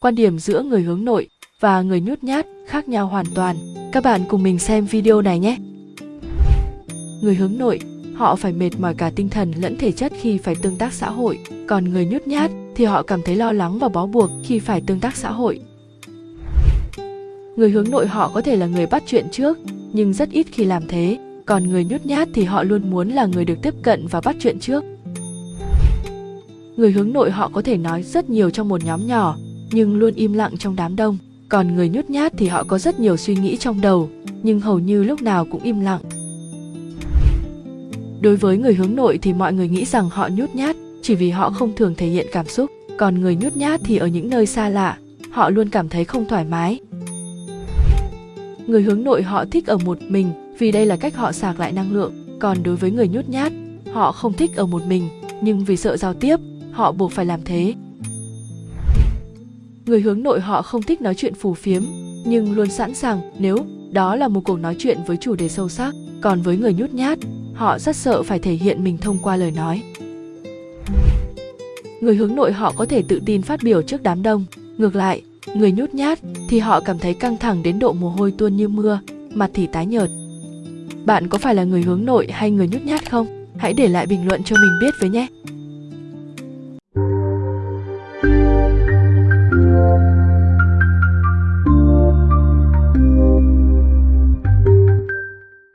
quan điểm giữa người hướng nội và người nhút nhát khác nhau hoàn toàn. Các bạn cùng mình xem video này nhé. Người hướng nội, họ phải mệt mỏi cả tinh thần lẫn thể chất khi phải tương tác xã hội, còn người nhút nhát thì họ cảm thấy lo lắng và bó buộc khi phải tương tác xã hội. Người hướng nội họ có thể là người bắt chuyện trước, nhưng rất ít khi làm thế, còn người nhút nhát thì họ luôn muốn là người được tiếp cận và bắt chuyện trước. Người hướng nội họ có thể nói rất nhiều trong một nhóm nhỏ, nhưng luôn im lặng trong đám đông. Còn người nhút nhát thì họ có rất nhiều suy nghĩ trong đầu, nhưng hầu như lúc nào cũng im lặng. Đối với người hướng nội thì mọi người nghĩ rằng họ nhút nhát chỉ vì họ không thường thể hiện cảm xúc, còn người nhút nhát thì ở những nơi xa lạ, họ luôn cảm thấy không thoải mái. Người hướng nội họ thích ở một mình vì đây là cách họ sạc lại năng lượng, còn đối với người nhút nhát, họ không thích ở một mình, nhưng vì sợ giao tiếp, họ buộc phải làm thế. Người hướng nội họ không thích nói chuyện phù phiếm, nhưng luôn sẵn sàng nếu đó là một cuộc nói chuyện với chủ đề sâu sắc. Còn với người nhút nhát, họ rất sợ phải thể hiện mình thông qua lời nói. Người hướng nội họ có thể tự tin phát biểu trước đám đông. Ngược lại, người nhút nhát thì họ cảm thấy căng thẳng đến độ mồ hôi tuôn như mưa, mặt thì tái nhợt. Bạn có phải là người hướng nội hay người nhút nhát không? Hãy để lại bình luận cho mình biết với nhé.